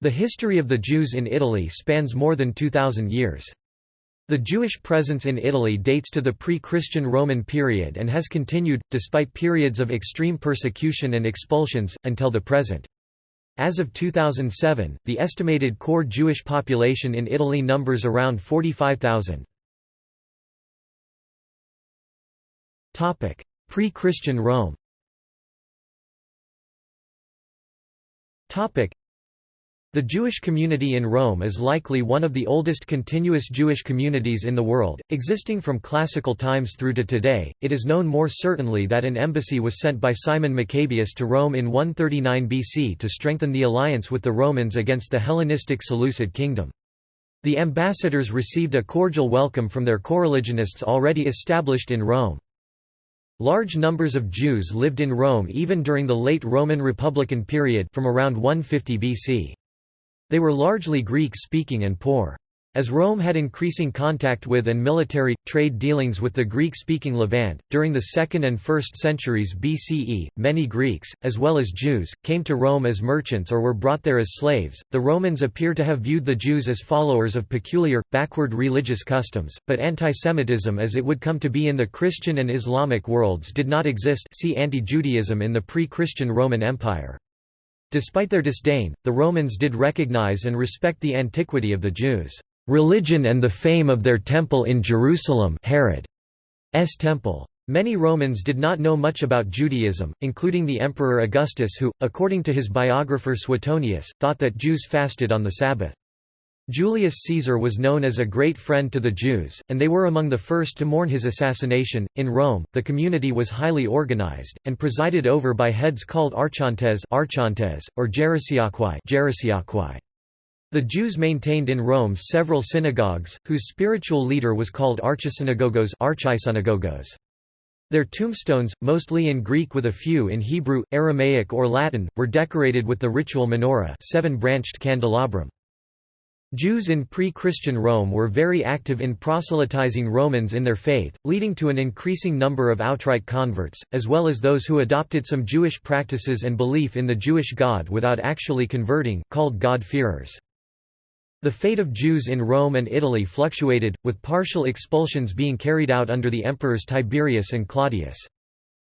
The history of the Jews in Italy spans more than 2,000 years. The Jewish presence in Italy dates to the pre-Christian Roman period and has continued, despite periods of extreme persecution and expulsions, until the present. As of 2007, the estimated core Jewish population in Italy numbers around 45,000. Pre-Christian Rome the Jewish community in Rome is likely one of the oldest continuous Jewish communities in the world, existing from classical times through to today. It is known more certainly that an embassy was sent by Simon Maccabeus to Rome in 139 BC to strengthen the alliance with the Romans against the Hellenistic Seleucid kingdom. The ambassadors received a cordial welcome from their coreligionists already established in Rome. Large numbers of Jews lived in Rome even during the late Roman Republican period from around 150 BC. They were largely Greek-speaking and poor. As Rome had increasing contact with and military, trade dealings with the Greek-speaking Levant, during the 2nd and 1st centuries BCE, many Greeks, as well as Jews, came to Rome as merchants or were brought there as slaves. The Romans appear to have viewed the Jews as followers of peculiar, backward religious customs, but antisemitism as it would come to be in the Christian and Islamic worlds did not exist see anti-Judaism in the pre-Christian Roman Empire. Despite their disdain, the Romans did recognize and respect the antiquity of the Jews' religion and the fame of their temple in Jerusalem Herod's temple. Many Romans did not know much about Judaism, including the Emperor Augustus who, according to his biographer Suetonius, thought that Jews fasted on the Sabbath. Julius Caesar was known as a great friend to the Jews, and they were among the first to mourn his assassination. In Rome, the community was highly organized, and presided over by heads called archontes, archontes or gerousiarchai. The Jews maintained in Rome several synagogues, whose spiritual leader was called archisynagogos, archisynagogos. Their tombstones, mostly in Greek with a few in Hebrew, Aramaic or Latin, were decorated with the ritual menorah seven-branched candelabrum. Jews in pre-Christian Rome were very active in proselytizing Romans in their faith, leading to an increasing number of outright converts, as well as those who adopted some Jewish practices and belief in the Jewish God without actually converting, called God-fearers. The fate of Jews in Rome and Italy fluctuated, with partial expulsions being carried out under the emperors Tiberius and Claudius.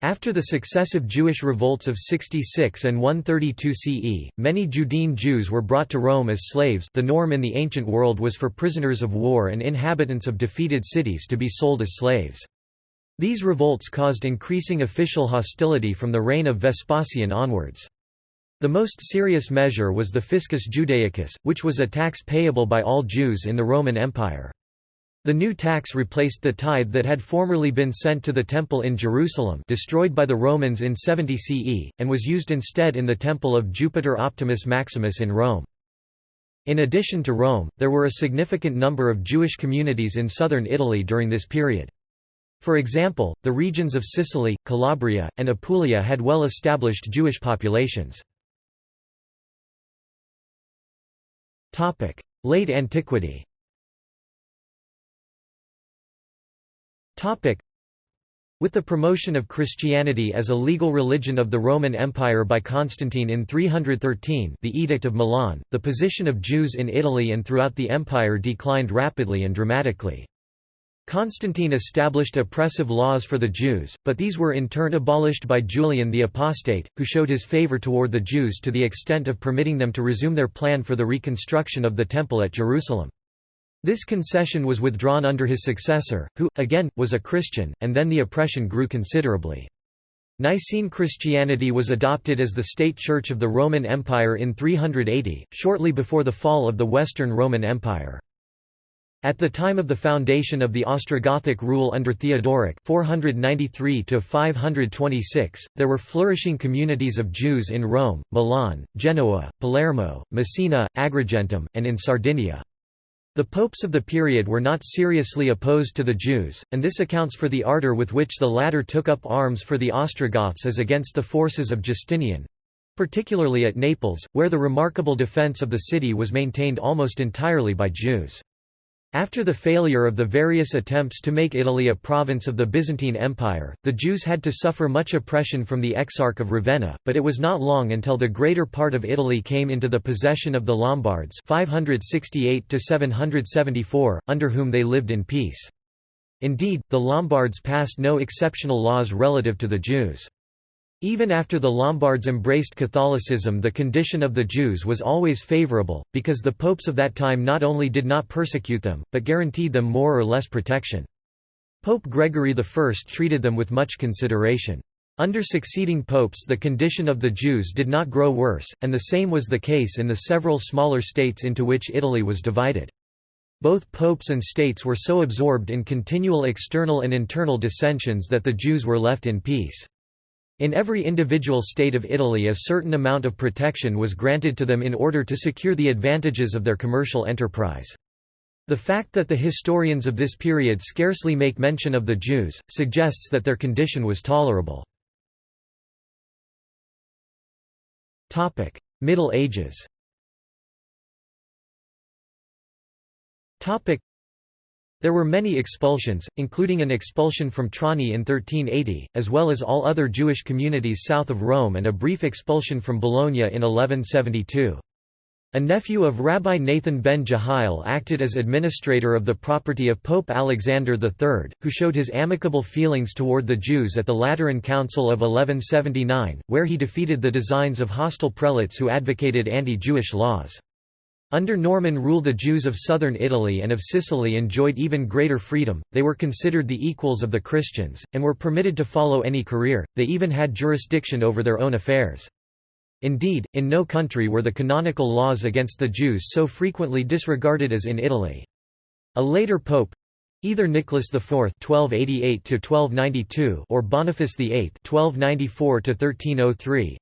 After the successive Jewish revolts of 66 and 132 CE, many Judean Jews were brought to Rome as slaves the norm in the ancient world was for prisoners of war and inhabitants of defeated cities to be sold as slaves. These revolts caused increasing official hostility from the reign of Vespasian onwards. The most serious measure was the Fiscus Judaicus, which was a tax payable by all Jews in the Roman Empire. The new tax replaced the tithe that had formerly been sent to the Temple in Jerusalem destroyed by the Romans in 70 CE, and was used instead in the Temple of Jupiter Optimus Maximus in Rome. In addition to Rome, there were a significant number of Jewish communities in southern Italy during this period. For example, the regions of Sicily, Calabria, and Apulia had well-established Jewish populations. Late antiquity With the promotion of Christianity as a legal religion of the Roman Empire by Constantine in 313 the Edict of Milan, the position of Jews in Italy and throughout the empire declined rapidly and dramatically. Constantine established oppressive laws for the Jews, but these were in turn abolished by Julian the Apostate, who showed his favor toward the Jews to the extent of permitting them to resume their plan for the reconstruction of the Temple at Jerusalem. This concession was withdrawn under his successor, who, again, was a Christian, and then the oppression grew considerably. Nicene Christianity was adopted as the state church of the Roman Empire in 380, shortly before the fall of the Western Roman Empire. At the time of the foundation of the Ostrogothic rule under Theodoric 493 there were flourishing communities of Jews in Rome, Milan, Genoa, Palermo, Messina, Agrigentum, and in Sardinia. The popes of the period were not seriously opposed to the Jews, and this accounts for the ardor with which the latter took up arms for the Ostrogoths as against the forces of Justinian—particularly at Naples, where the remarkable defence of the city was maintained almost entirely by Jews. After the failure of the various attempts to make Italy a province of the Byzantine Empire, the Jews had to suffer much oppression from the Exarch of Ravenna, but it was not long until the greater part of Italy came into the possession of the Lombards 568 under whom they lived in peace. Indeed, the Lombards passed no exceptional laws relative to the Jews. Even after the Lombards embraced Catholicism the condition of the Jews was always favorable, because the popes of that time not only did not persecute them, but guaranteed them more or less protection. Pope Gregory I treated them with much consideration. Under succeeding popes the condition of the Jews did not grow worse, and the same was the case in the several smaller states into which Italy was divided. Both popes and states were so absorbed in continual external and internal dissensions that the Jews were left in peace. In every individual state of Italy a certain amount of protection was granted to them in order to secure the advantages of their commercial enterprise. The fact that the historians of this period scarcely make mention of the Jews, suggests that their condition was tolerable. Middle Ages there were many expulsions, including an expulsion from Trani in 1380, as well as all other Jewish communities south of Rome and a brief expulsion from Bologna in 1172. A nephew of Rabbi Nathan ben Jehiel acted as administrator of the property of Pope Alexander III, who showed his amicable feelings toward the Jews at the Lateran Council of 1179, where he defeated the designs of hostile prelates who advocated anti-Jewish laws. Under Norman rule the Jews of southern Italy and of Sicily enjoyed even greater freedom, they were considered the equals of the Christians, and were permitted to follow any career, they even had jurisdiction over their own affairs. Indeed, in no country were the canonical laws against the Jews so frequently disregarded as in Italy. A later pope, Either Nicholas IV (1288–1292) or Boniface VIII (1294–1303)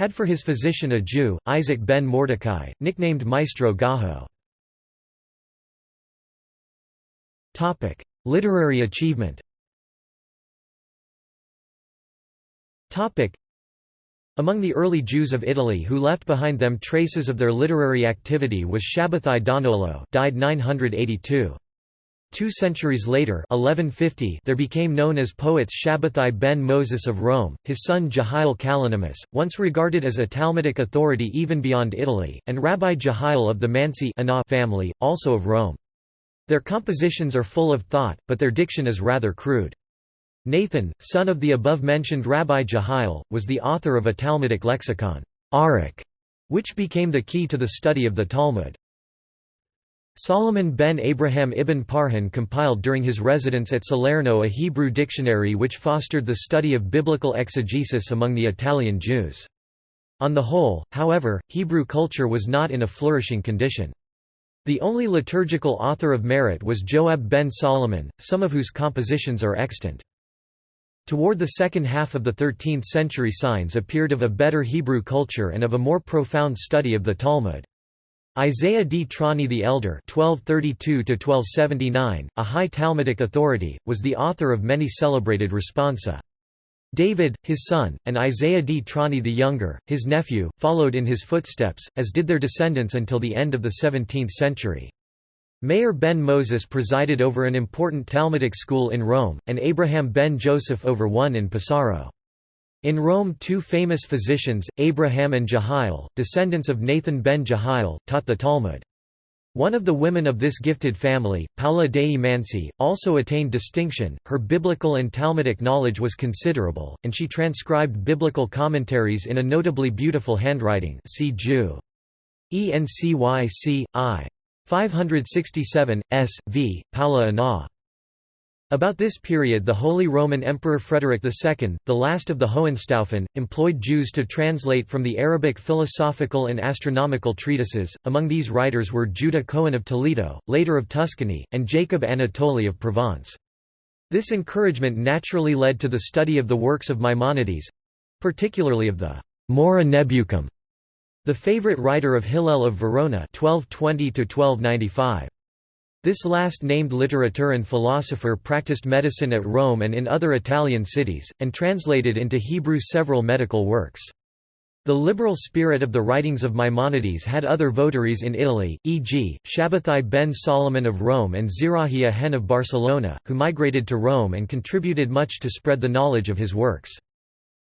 had for his physician a Jew, Isaac ben Mordecai, nicknamed Maestro Gajo. Literary achievement among the early Jews of Italy who left behind them traces of their literary activity was Shabbatai Donolo died 982. Two centuries later 1150 there became known as poets Shabbatai ben Moses of Rome, his son Jehiel Kalonymus, once regarded as a Talmudic authority even beyond Italy, and Rabbi Jehiel of the Mansi family, also of Rome. Their compositions are full of thought, but their diction is rather crude. Nathan, son of the above-mentioned Rabbi Jehiel, was the author of a Talmudic lexicon, Arukh, which became the key to the study of the Talmud. Solomon ben Abraham ibn Parhan compiled during his residence at Salerno a Hebrew dictionary which fostered the study of biblical exegesis among the Italian Jews. On the whole, however, Hebrew culture was not in a flourishing condition. The only liturgical author of merit was Joab ben Solomon, some of whose compositions are extant. Toward the second half of the 13th century signs appeared of a better Hebrew culture and of a more profound study of the Talmud. Isaiah d Trani the Elder (1232–1279), a high Talmudic authority, was the author of many celebrated responsa. David, his son, and Isaiah d Trani the Younger, his nephew, followed in his footsteps, as did their descendants until the end of the 17th century. Meir ben Moses presided over an important Talmudic school in Rome, and Abraham ben Joseph over one in Pesaro. In Rome two famous physicians, Abraham and Jehiel, descendants of Nathan ben Jehiel, taught the Talmud. One of the women of this gifted family, Paula dei Mansi, also attained distinction, her biblical and Talmudic knowledge was considerable, and she transcribed biblical commentaries in a notably beautiful handwriting see Jew. ENCYC, I. 567, S. v. Paula Anah. About this period the Holy Roman Emperor Frederick II, the last of the Hohenstaufen, employed Jews to translate from the Arabic philosophical and astronomical treatises, among these writers were Judah Cohen of Toledo, later of Tuscany, and Jacob Anatoli of Provence. This encouragement naturally led to the study of the works of Maimonides—particularly of the Mora Nebuchum, the favorite writer of Hillel of Verona 1220 -1295. This last named literateur and philosopher practiced medicine at Rome and in other Italian cities, and translated into Hebrew several medical works. The liberal spirit of the writings of Maimonides had other votaries in Italy, e.g., Shabbatai ben Solomon of Rome and Zerahia Hen of Barcelona, who migrated to Rome and contributed much to spread the knowledge of his works.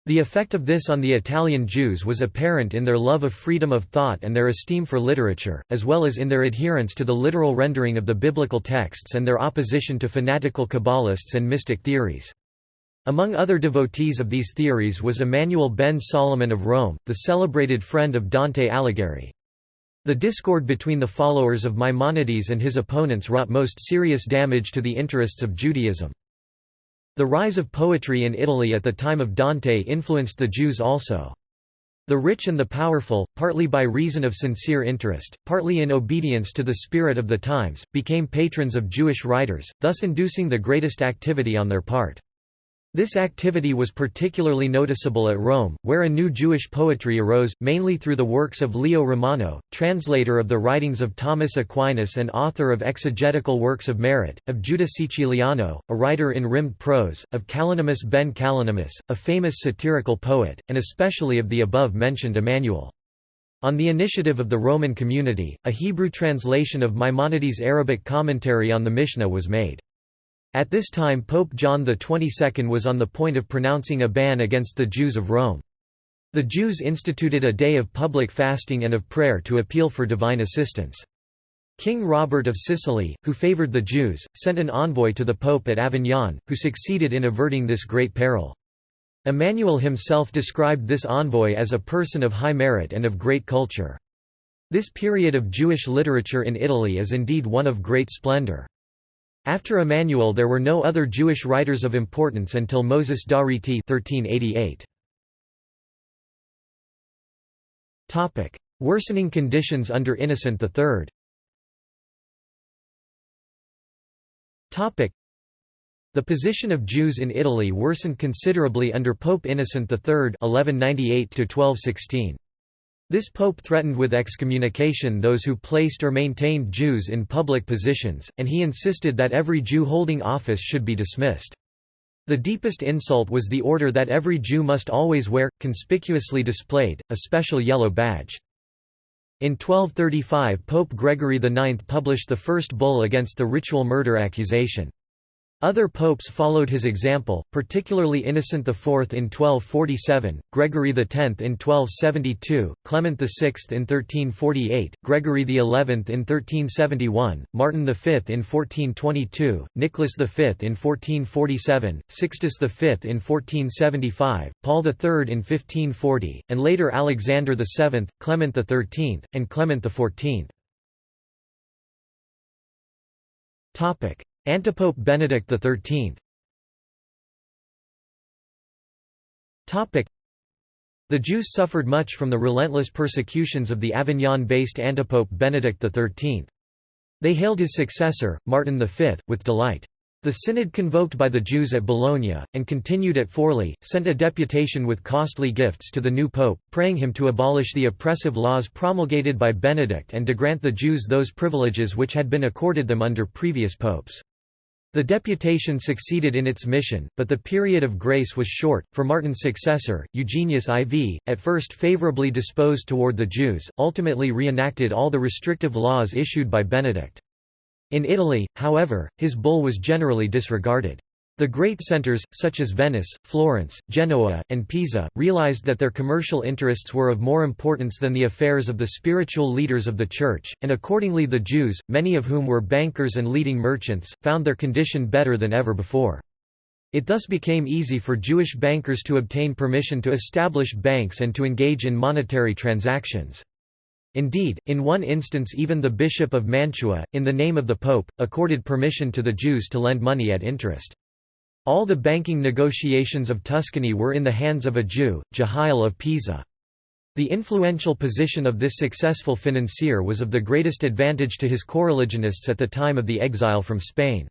The effect of this on the Italian Jews was apparent in their love of freedom of thought and their esteem for literature, as well as in their adherence to the literal rendering of the biblical texts and their opposition to fanatical Kabbalists and mystic theories. Among other devotees of these theories was Emmanuel ben Solomon of Rome, the celebrated friend of Dante Alighieri. The discord between the followers of Maimonides and his opponents wrought most serious damage to the interests of Judaism. The rise of poetry in Italy at the time of Dante influenced the Jews also. The rich and the powerful, partly by reason of sincere interest, partly in obedience to the spirit of the times, became patrons of Jewish writers, thus inducing the greatest activity on their part. This activity was particularly noticeable at Rome, where a new Jewish poetry arose, mainly through the works of Leo Romano, translator of the writings of Thomas Aquinas and author of exegetical works of merit, of Judah Siciliano, a writer in rimmed prose, of Kalonymus ben Kalonymus, a famous satirical poet, and especially of the above-mentioned Emmanuel. On the initiative of the Roman community, a Hebrew translation of Maimonides' Arabic commentary on the Mishnah was made. At this time Pope John XXII was on the point of pronouncing a ban against the Jews of Rome. The Jews instituted a day of public fasting and of prayer to appeal for divine assistance. King Robert of Sicily, who favoured the Jews, sent an envoy to the Pope at Avignon, who succeeded in averting this great peril. Emmanuel himself described this envoy as a person of high merit and of great culture. This period of Jewish literature in Italy is indeed one of great splendour. After Emmanuel there were no other Jewish writers of importance until Moses da-Rieti 1388. Worsening conditions under Innocent III Topic: the position of Jews in Italy worsened considerably under Pope Innocent III 1198 -1216. This pope threatened with excommunication those who placed or maintained Jews in public positions, and he insisted that every Jew holding office should be dismissed. The deepest insult was the order that every Jew must always wear, conspicuously displayed, a special yellow badge. In 1235 Pope Gregory IX published the first bull against the ritual murder accusation. Other popes followed his example, particularly Innocent IV in 1247, Gregory X in 1272, Clement VI in 1348, Gregory XI in 1371, Martin V in 1422, Nicholas V in 1447, Sixtus V in 1475, Paul III in 1540, and later Alexander VII, Clement XIII, and Clement XIV. Antipope Benedict XIII The Jews suffered much from the relentless persecutions of the Avignon-based antipope Benedict XIII. They hailed his successor, Martin V, with delight. The synod convoked by the Jews at Bologna, and continued at Forli, sent a deputation with costly gifts to the new pope, praying him to abolish the oppressive laws promulgated by Benedict and to grant the Jews those privileges which had been accorded them under previous popes. The deputation succeeded in its mission, but the period of grace was short, for Martin's successor, Eugenius IV, at first favorably disposed toward the Jews, ultimately reenacted all the restrictive laws issued by Benedict. In Italy, however, his bull was generally disregarded. The great centers, such as Venice, Florence, Genoa, and Pisa, realized that their commercial interests were of more importance than the affairs of the spiritual leaders of the Church, and accordingly the Jews, many of whom were bankers and leading merchants, found their condition better than ever before. It thus became easy for Jewish bankers to obtain permission to establish banks and to engage in monetary transactions. Indeed, in one instance even the Bishop of Mantua, in the name of the Pope, accorded permission to the Jews to lend money at interest. All the banking negotiations of Tuscany were in the hands of a Jew, Jehiel of Pisa. The influential position of this successful financier was of the greatest advantage to his coreligionists at the time of the exile from Spain.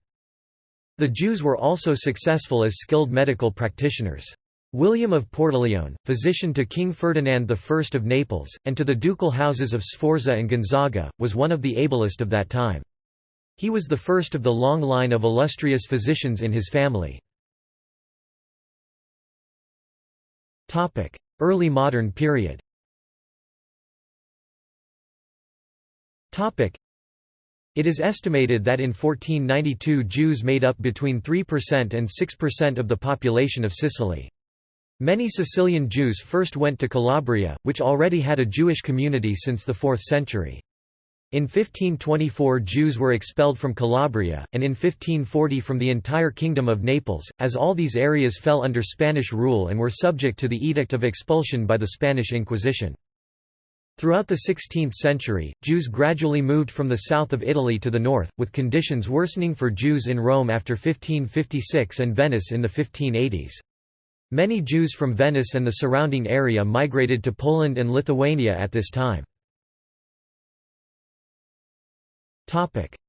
The Jews were also successful as skilled medical practitioners. William of Portaleone, physician to King Ferdinand I of Naples, and to the ducal houses of Sforza and Gonzaga, was one of the ablest of that time. He was the first of the long line of illustrious physicians in his family. Early modern period It is estimated that in 1492 Jews made up between 3% and 6% of the population of Sicily. Many Sicilian Jews first went to Calabria, which already had a Jewish community since the 4th century. In 1524 Jews were expelled from Calabria, and in 1540 from the entire Kingdom of Naples, as all these areas fell under Spanish rule and were subject to the Edict of Expulsion by the Spanish Inquisition. Throughout the 16th century, Jews gradually moved from the south of Italy to the north, with conditions worsening for Jews in Rome after 1556 and Venice in the 1580s. Many Jews from Venice and the surrounding area migrated to Poland and Lithuania at this time.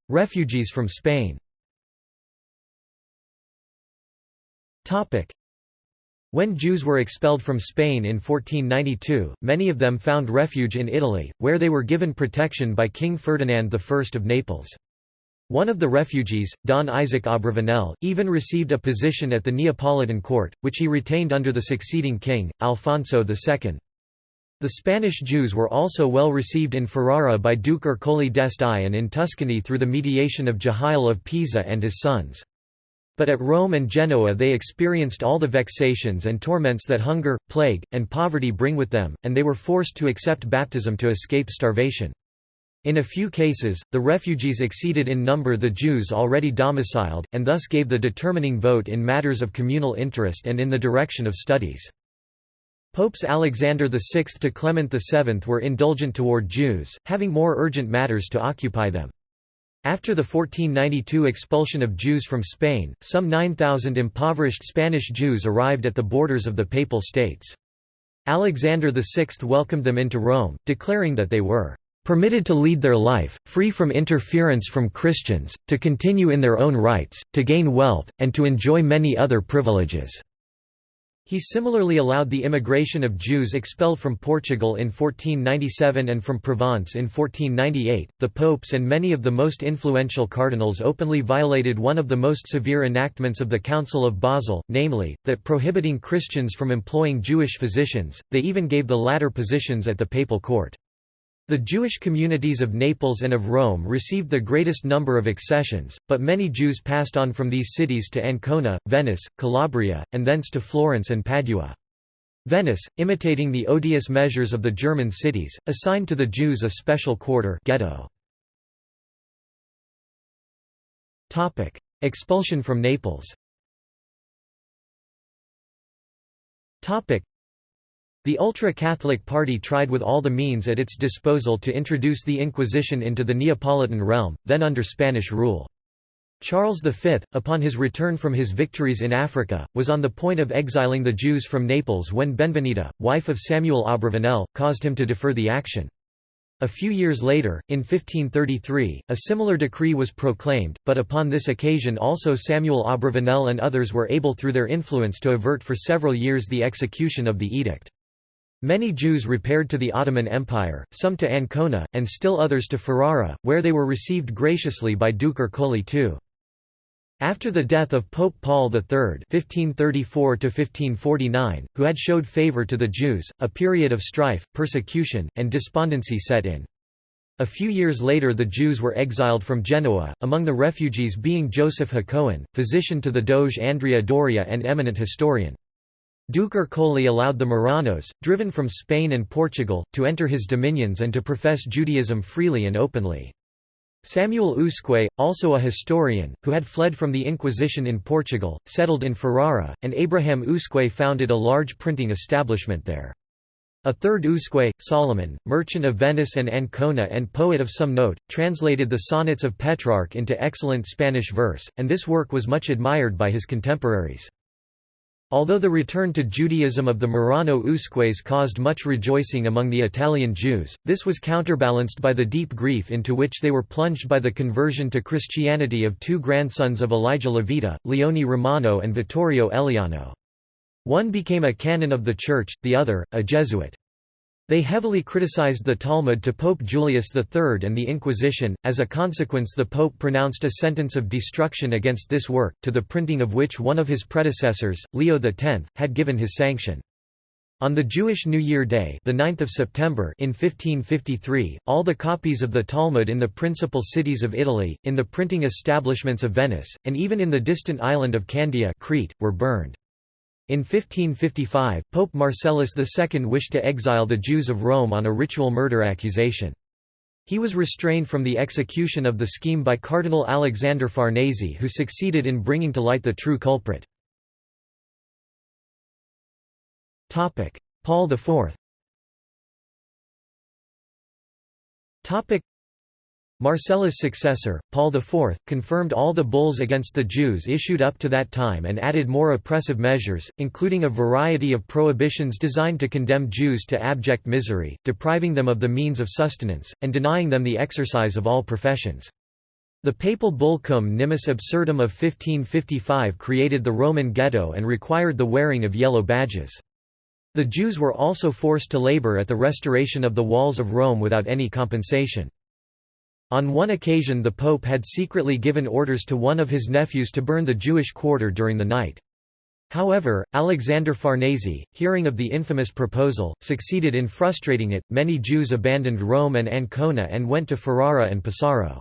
Refugees from Spain when Jews were expelled from Spain in 1492, many of them found refuge in Italy, where they were given protection by King Ferdinand I of Naples. One of the refugees, Don Isaac Abravanel, even received a position at the Neapolitan court, which he retained under the succeeding king, Alfonso II. The Spanish Jews were also well received in Ferrara by Duke Ercole d'Este and in Tuscany through the mediation of Jehiel of Pisa and his sons. But at Rome and Genoa they experienced all the vexations and torments that hunger, plague, and poverty bring with them, and they were forced to accept baptism to escape starvation. In a few cases, the refugees exceeded in number the Jews already domiciled, and thus gave the determining vote in matters of communal interest and in the direction of studies. Popes Alexander VI to Clement VII were indulgent toward Jews, having more urgent matters to occupy them. After the 1492 expulsion of Jews from Spain, some 9,000 impoverished Spanish Jews arrived at the borders of the Papal States. Alexander VI welcomed them into Rome, declaring that they were permitted to lead their life, free from interference from Christians, to continue in their own rights, to gain wealth, and to enjoy many other privileges. He similarly allowed the immigration of Jews expelled from Portugal in 1497 and from Provence in 1498. The popes and many of the most influential cardinals openly violated one of the most severe enactments of the Council of Basel, namely, that prohibiting Christians from employing Jewish physicians, they even gave the latter positions at the papal court. The Jewish communities of Naples and of Rome received the greatest number of accessions, but many Jews passed on from these cities to Ancona, Venice, Calabria, and thence to Florence and Padua. Venice, imitating the odious measures of the German cities, assigned to the Jews a special quarter ghetto. Expulsion from Naples the ultra-Catholic party tried with all the means at its disposal to introduce the Inquisition into the Neapolitan realm, then under Spanish rule. Charles V, upon his return from his victories in Africa, was on the point of exiling the Jews from Naples when Benvenida, wife of Samuel Abravanel, caused him to defer the action. A few years later, in 1533, a similar decree was proclaimed, but upon this occasion also Samuel Abravanel and others were able through their influence to avert for several years the execution of the edict. Many Jews repaired to the Ottoman Empire, some to Ancona, and still others to Ferrara, where they were received graciously by Duke Ercole II. After the death of Pope Paul III (1534–1549), who had showed favour to the Jews, a period of strife, persecution, and despondency set in. A few years later the Jews were exiled from Genoa, among the refugees being Joseph Hacohen, physician to the Doge Andrea Doria and eminent historian. Duke Ercole allowed the Marranos, driven from Spain and Portugal, to enter his dominions and to profess Judaism freely and openly. Samuel Usque, also a historian, who had fled from the Inquisition in Portugal, settled in Ferrara, and Abraham Usque founded a large printing establishment there. A third Usque, Solomon, merchant of Venice and Ancona and poet of some note, translated the sonnets of Petrarch into excellent Spanish verse, and this work was much admired by his contemporaries. Although the return to Judaism of the Marrano Usques caused much rejoicing among the Italian Jews, this was counterbalanced by the deep grief into which they were plunged by the conversion to Christianity of two grandsons of Elijah Levita, Leone Romano and Vittorio Eliano. One became a canon of the Church, the other, a Jesuit. They heavily criticized the Talmud to Pope Julius III and the Inquisition, as a consequence the Pope pronounced a sentence of destruction against this work, to the printing of which one of his predecessors, Leo X, had given his sanction. On the Jewish New Year Day the 9th of September in 1553, all the copies of the Talmud in the principal cities of Italy, in the printing establishments of Venice, and even in the distant island of Candia Crete, were burned. In 1555, Pope Marcellus II wished to exile the Jews of Rome on a ritual murder accusation. He was restrained from the execution of the scheme by Cardinal Alexander Farnese who succeeded in bringing to light the true culprit. Paul IV Marcellus' successor, Paul IV, confirmed all the bulls against the Jews issued up to that time and added more oppressive measures, including a variety of prohibitions designed to condemn Jews to abject misery, depriving them of the means of sustenance, and denying them the exercise of all professions. The papal bull Cum Nimis Absurdum of 1555 created the Roman ghetto and required the wearing of yellow badges. The Jews were also forced to labor at the restoration of the walls of Rome without any compensation. On one occasion the Pope had secretly given orders to one of his nephews to burn the Jewish quarter during the night. However, Alexander Farnese, hearing of the infamous proposal, succeeded in frustrating it. Many Jews abandoned Rome and Ancona and went to Ferrara and Pesaro.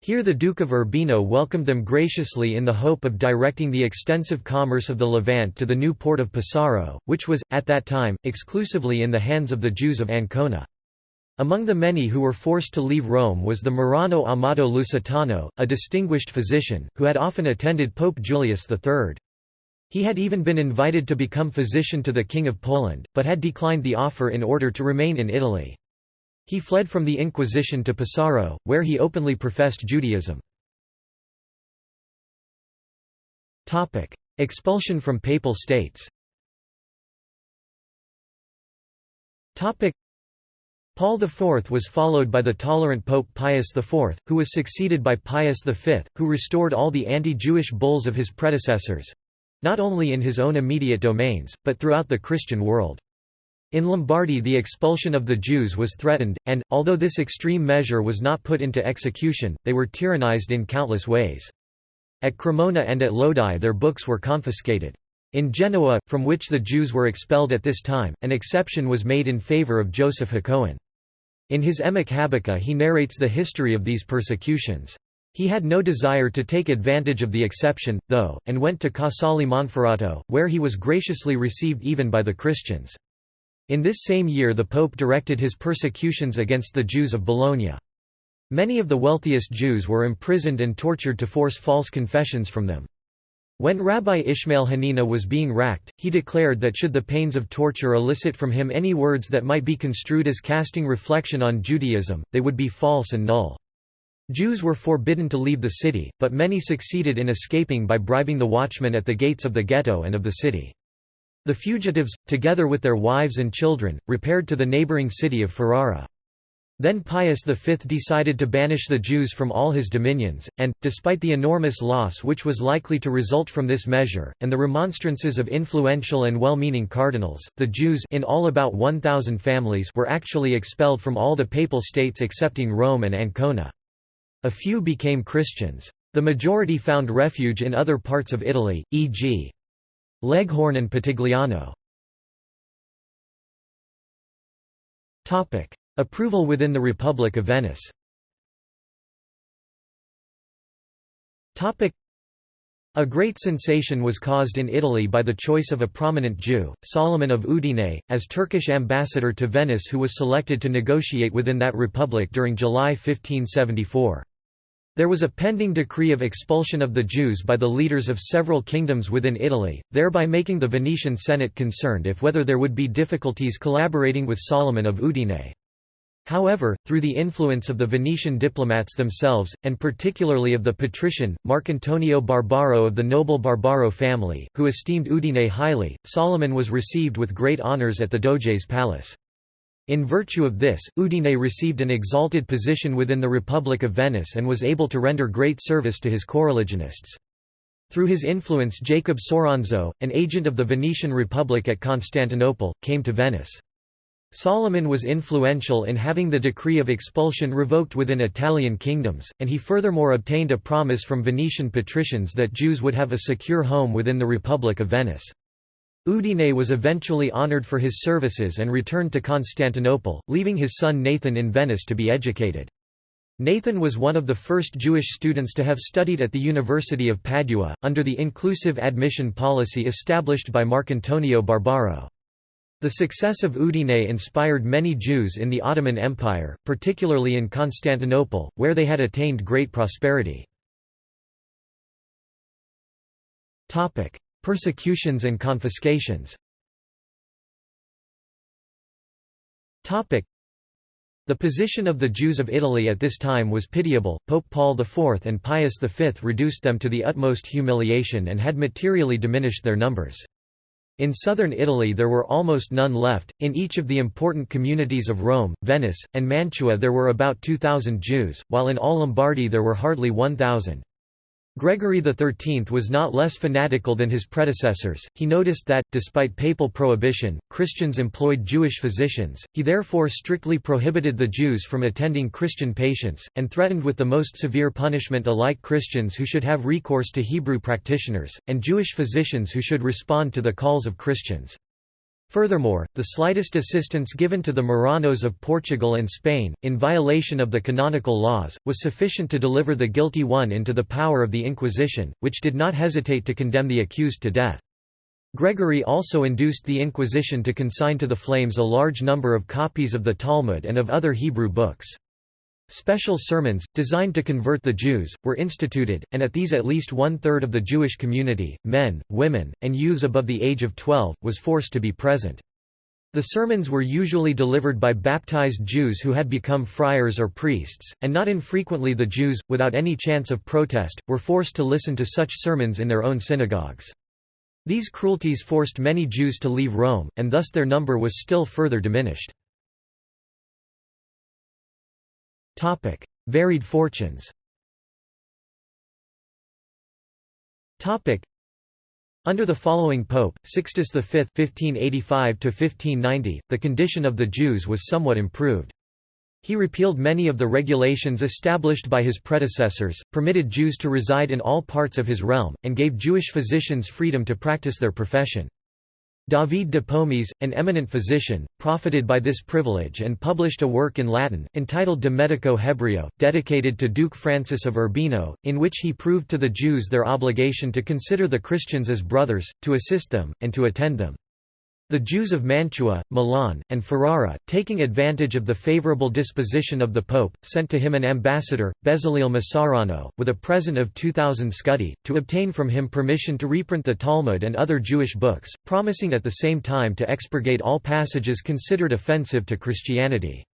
Here the Duke of Urbino welcomed them graciously in the hope of directing the extensive commerce of the Levant to the new port of Pesaro, which was, at that time, exclusively in the hands of the Jews of Ancona. Among the many who were forced to leave Rome was the Marrano Amato Lusitano, a distinguished physician, who had often attended Pope Julius III. He had even been invited to become physician to the King of Poland, but had declined the offer in order to remain in Italy. He fled from the Inquisition to Pesaro, where he openly professed Judaism. Expulsion from Papal States Paul IV was followed by the tolerant Pope Pius IV, who was succeeded by Pius V, who restored all the anti-Jewish bulls of his predecessors—not only in his own immediate domains, but throughout the Christian world. In Lombardy the expulsion of the Jews was threatened, and, although this extreme measure was not put into execution, they were tyrannized in countless ways. At Cremona and at Lodi their books were confiscated. In Genoa, from which the Jews were expelled at this time, an exception was made in favor of Joseph Hakohen. In his Emek Habakha he narrates the history of these persecutions. He had no desire to take advantage of the exception, though, and went to Casale Monferrato, where he was graciously received even by the Christians. In this same year the Pope directed his persecutions against the Jews of Bologna. Many of the wealthiest Jews were imprisoned and tortured to force false confessions from them. When Rabbi Ishmael Hanina was being racked, he declared that should the pains of torture elicit from him any words that might be construed as casting reflection on Judaism, they would be false and null. Jews were forbidden to leave the city, but many succeeded in escaping by bribing the watchmen at the gates of the ghetto and of the city. The fugitives, together with their wives and children, repaired to the neighboring city of Ferrara. Then Pius V decided to banish the Jews from all his dominions, and, despite the enormous loss which was likely to result from this measure, and the remonstrances of influential and well-meaning cardinals, the Jews in all about 1,000 families were actually expelled from all the papal states excepting Rome and Ancona. A few became Christians. The majority found refuge in other parts of Italy, e.g. Leghorn and Pitigliano. Approval within the Republic of Venice a great sensation was caused in Italy by the choice of a prominent Jew, Solomon of Udine, as Turkish ambassador to Venice who was selected to negotiate within that republic during July 1574. There was a pending decree of expulsion of the Jews by the leaders of several kingdoms within Italy, thereby making the Venetian Senate concerned if whether there would be difficulties collaborating with Solomon of Udine. However, through the influence of the Venetian diplomats themselves, and particularly of the patrician, Marcantonio Barbaro of the noble Barbaro family, who esteemed Udine highly, Solomon was received with great honours at the Doge's palace. In virtue of this, Udine received an exalted position within the Republic of Venice and was able to render great service to his coreligionists. Through his influence Jacob Soranzo, an agent of the Venetian Republic at Constantinople, came to Venice. Solomon was influential in having the decree of expulsion revoked within Italian kingdoms, and he furthermore obtained a promise from Venetian patricians that Jews would have a secure home within the Republic of Venice. Udine was eventually honored for his services and returned to Constantinople, leaving his son Nathan in Venice to be educated. Nathan was one of the first Jewish students to have studied at the University of Padua, under the inclusive admission policy established by Marcantonio Barbaro. The success of Udine inspired many Jews in the Ottoman Empire, particularly in Constantinople, where they had attained great prosperity. Persecutions and confiscations the position of the Jews of Italy at this time was pitiable, Pope Paul IV and Pius V reduced them to the utmost humiliation and had materially diminished their numbers. In southern Italy there were almost none left, in each of the important communities of Rome, Venice, and Mantua there were about 2,000 Jews, while in all Lombardy there were hardly 1,000. Gregory XIII was not less fanatical than his predecessors, he noticed that, despite papal prohibition, Christians employed Jewish physicians, he therefore strictly prohibited the Jews from attending Christian patients, and threatened with the most severe punishment alike Christians who should have recourse to Hebrew practitioners, and Jewish physicians who should respond to the calls of Christians. Furthermore, the slightest assistance given to the Marranos of Portugal and Spain, in violation of the canonical laws, was sufficient to deliver the guilty one into the power of the Inquisition, which did not hesitate to condemn the accused to death. Gregory also induced the Inquisition to consign to the flames a large number of copies of the Talmud and of other Hebrew books. Special sermons, designed to convert the Jews, were instituted, and at these at least one-third of the Jewish community, men, women, and youths above the age of 12, was forced to be present. The sermons were usually delivered by baptized Jews who had become friars or priests, and not infrequently the Jews, without any chance of protest, were forced to listen to such sermons in their own synagogues. These cruelties forced many Jews to leave Rome, and thus their number was still further diminished. Topic: Varied fortunes. Topic: Under the following pope, Sixtus V (1585–1590), the condition of the Jews was somewhat improved. He repealed many of the regulations established by his predecessors, permitted Jews to reside in all parts of his realm, and gave Jewish physicians freedom to practice their profession. David de Pomis, an eminent physician, profited by this privilege and published a work in Latin, entitled De Medico Hebreo, dedicated to Duke Francis of Urbino, in which he proved to the Jews their obligation to consider the Christians as brothers, to assist them, and to attend them. The Jews of Mantua, Milan, and Ferrara, taking advantage of the favorable disposition of the Pope, sent to him an ambassador, Bezaleel Massarano, with a present of 2,000 scudi, to obtain from him permission to reprint the Talmud and other Jewish books, promising at the same time to expurgate all passages considered offensive to Christianity.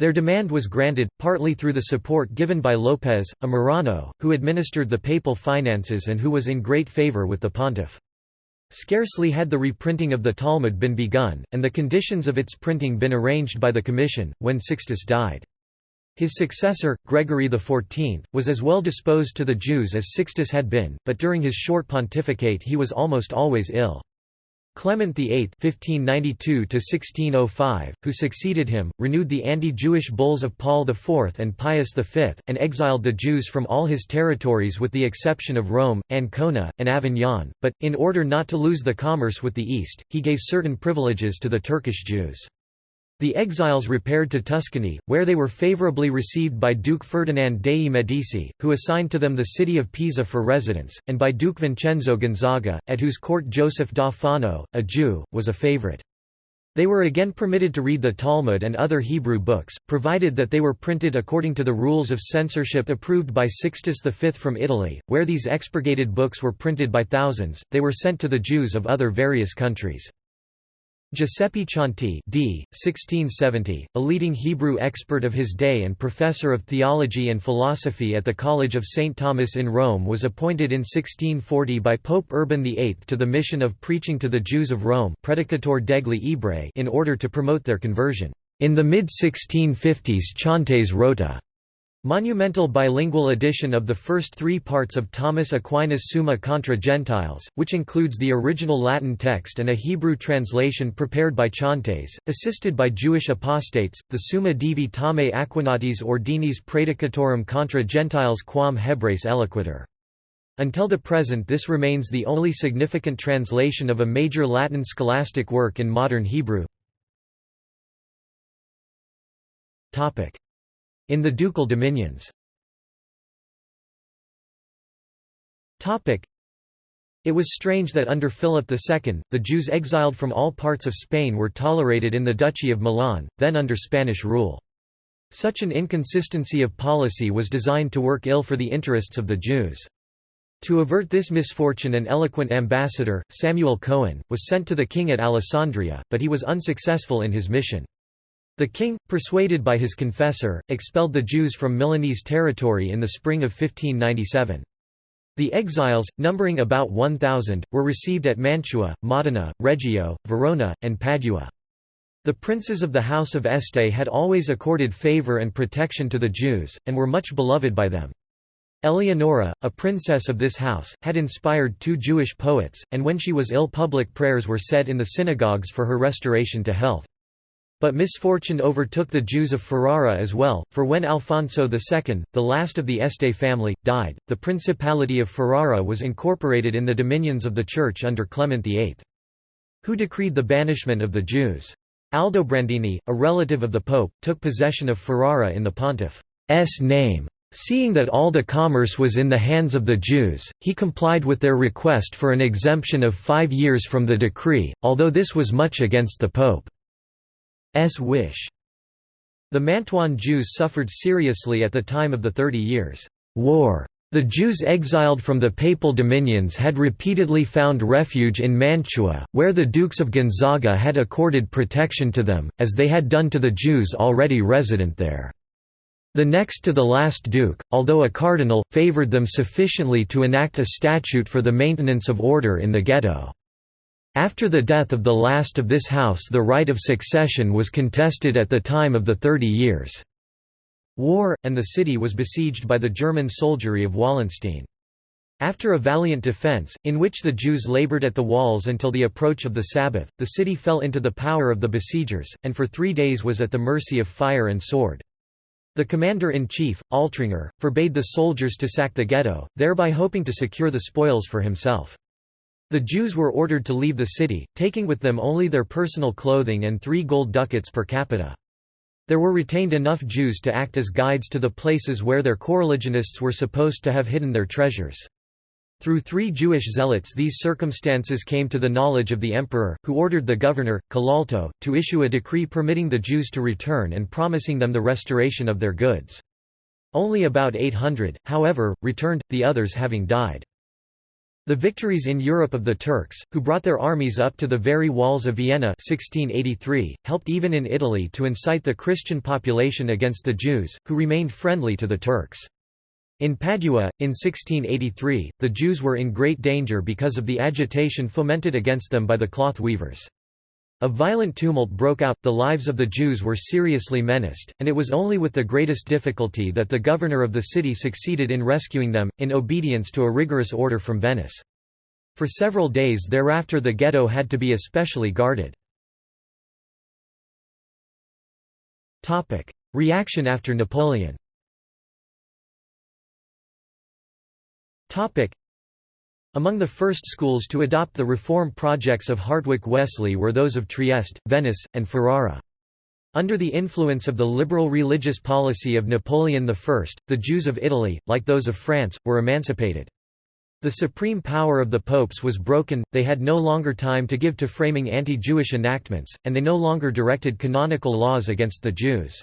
Their demand was granted, partly through the support given by Lopez, a Marrano, who administered the papal finances and who was in great favor with the pontiff. Scarcely had the reprinting of the Talmud been begun, and the conditions of its printing been arranged by the Commission, when Sixtus died. His successor, Gregory XIV, was as well disposed to the Jews as Sixtus had been, but during his short pontificate he was almost always ill. Clement VIII (1592–1605), who succeeded him, renewed the anti-Jewish bulls of Paul IV and Pius V, and exiled the Jews from all his territories with the exception of Rome, Ancona, and Avignon. But, in order not to lose the commerce with the East, he gave certain privileges to the Turkish Jews. The exiles repaired to Tuscany, where they were favourably received by Duke Ferdinand dei Medici, who assigned to them the city of Pisa for residence, and by Duke Vincenzo Gonzaga, at whose court Joseph da Fano, a Jew, was a favourite. They were again permitted to read the Talmud and other Hebrew books, provided that they were printed according to the rules of censorship approved by Sixtus V from Italy, where these expurgated books were printed by thousands, they were sent to the Jews of other various countries. Giuseppe Ciantes d. 1670, a leading Hebrew expert of his day and professor of theology and philosophy at the College of St. Thomas in Rome was appointed in 1640 by Pope Urban VIII to the mission of preaching to the Jews of Rome Predicator degli Ebrei in order to promote their conversion. In the mid-1650s Ciantes wrote a Monumental bilingual edition of the first three parts of Thomas Aquinas' Summa contra Gentiles, which includes the original Latin text and a Hebrew translation prepared by Ciantes, assisted by Jewish apostates, the Summa Divi Tame Aquinatis Ordinis Predicatorum contra Gentiles quam Hebres Eloquitur. Until the present this remains the only significant translation of a major Latin scholastic work in modern Hebrew. In the ducal dominions it was strange that under Philip II, the Jews exiled from all parts of Spain were tolerated in the Duchy of Milan, then under Spanish rule. Such an inconsistency of policy was designed to work ill for the interests of the Jews. To avert this misfortune an eloquent ambassador, Samuel Cohen, was sent to the king at Alessandria, but he was unsuccessful in his mission. The king, persuaded by his confessor, expelled the Jews from Milanese territory in the spring of 1597. The exiles, numbering about 1,000, were received at Mantua, Modena, Reggio, Verona, and Padua. The princes of the House of Este had always accorded favour and protection to the Jews, and were much beloved by them. Eleonora, a princess of this house, had inspired two Jewish poets, and when she was ill public prayers were said in the synagogues for her restoration to health. But misfortune overtook the Jews of Ferrara as well, for when Alfonso II, the last of the Este family, died, the Principality of Ferrara was incorporated in the dominions of the Church under Clement VIII. Who decreed the banishment of the Jews. Aldobrandini, a relative of the Pope, took possession of Ferrara in the pontiff's name. Seeing that all the commerce was in the hands of the Jews, he complied with their request for an exemption of five years from the decree, although this was much against the Pope. Wish. The Mantuan Jews suffered seriously at the time of the Thirty Years' War. The Jews exiled from the papal dominions had repeatedly found refuge in Mantua, where the Dukes of Gonzaga had accorded protection to them, as they had done to the Jews already resident there. The next to the last duke, although a cardinal, favoured them sufficiently to enact a statute for the maintenance of order in the ghetto. After the death of the last of this house the right of succession was contested at the time of the Thirty Years' War, and the city was besieged by the German soldiery of Wallenstein. After a valiant defence, in which the Jews laboured at the walls until the approach of the Sabbath, the city fell into the power of the besiegers, and for three days was at the mercy of fire and sword. The commander-in-chief, Altringer, forbade the soldiers to sack the ghetto, thereby hoping to secure the spoils for himself. The Jews were ordered to leave the city, taking with them only their personal clothing and three gold ducats per capita. There were retained enough Jews to act as guides to the places where their coreligionists were supposed to have hidden their treasures. Through three Jewish zealots these circumstances came to the knowledge of the emperor, who ordered the governor, Colalto, to issue a decree permitting the Jews to return and promising them the restoration of their goods. Only about 800, however, returned, the others having died. The victories in Europe of the Turks, who brought their armies up to the very walls of Vienna 1683, helped even in Italy to incite the Christian population against the Jews, who remained friendly to the Turks. In Padua, in 1683, the Jews were in great danger because of the agitation fomented against them by the cloth weavers. A violent tumult broke out, the lives of the Jews were seriously menaced, and it was only with the greatest difficulty that the governor of the city succeeded in rescuing them, in obedience to a rigorous order from Venice. For several days thereafter the ghetto had to be especially guarded. Reaction after Napoleon among the first schools to adopt the reform projects of Hartwig Wessely were those of Trieste, Venice, and Ferrara. Under the influence of the liberal religious policy of Napoleon I, the Jews of Italy, like those of France, were emancipated. The supreme power of the popes was broken, they had no longer time to give to framing anti-Jewish enactments, and they no longer directed canonical laws against the Jews.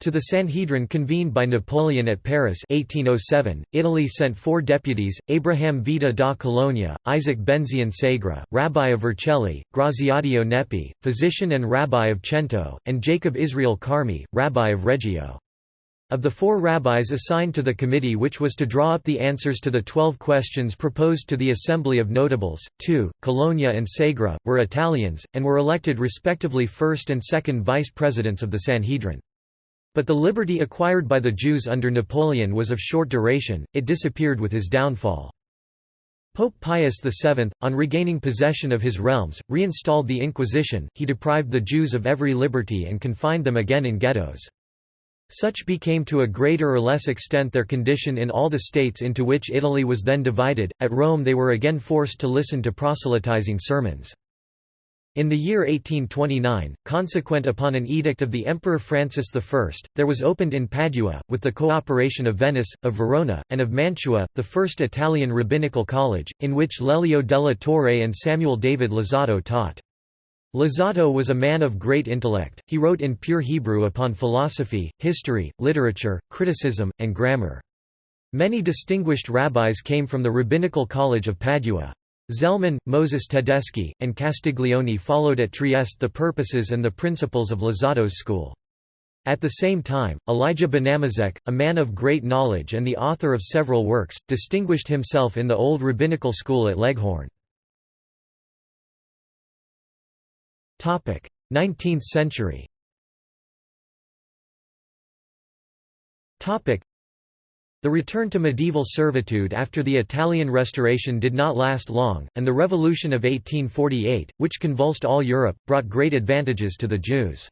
To the Sanhedrin convened by Napoleon at Paris 1807, Italy sent four deputies, Abraham Vita da Colonia, Isaac Benzion Segre, Rabbi of Vercelli, Graziadio Nepi, physician and rabbi of Cento, and Jacob Israel Carmi, rabbi of Reggio. Of the four rabbis assigned to the committee which was to draw up the answers to the twelve questions proposed to the Assembly of Notables, two, Colonia and Segre, were Italians, and were elected respectively first and second vice-presidents of the Sanhedrin. But the liberty acquired by the Jews under Napoleon was of short duration, it disappeared with his downfall. Pope Pius VII, on regaining possession of his realms, reinstalled the Inquisition, he deprived the Jews of every liberty and confined them again in ghettos. Such became to a greater or less extent their condition in all the states into which Italy was then divided. At Rome they were again forced to listen to proselytizing sermons. In the year 1829, consequent upon an edict of the Emperor Francis I, there was opened in Padua, with the cooperation of Venice, of Verona, and of Mantua, the first Italian rabbinical college, in which Lelio della Torre and Samuel David Luzzatto taught. Luzzatto was a man of great intellect, he wrote in pure Hebrew upon philosophy, history, literature, criticism, and grammar. Many distinguished rabbis came from the Rabbinical College of Padua. Zelman, Moses Tedeschi, and Castiglione followed at Trieste the purposes and the principles of Luzzatto's school. At the same time, Elijah Benamozegh, a man of great knowledge and the author of several works, distinguished himself in the old rabbinical school at Leghorn. 19th century the return to medieval servitude after the Italian Restoration did not last long, and the Revolution of 1848, which convulsed all Europe, brought great advantages to the Jews.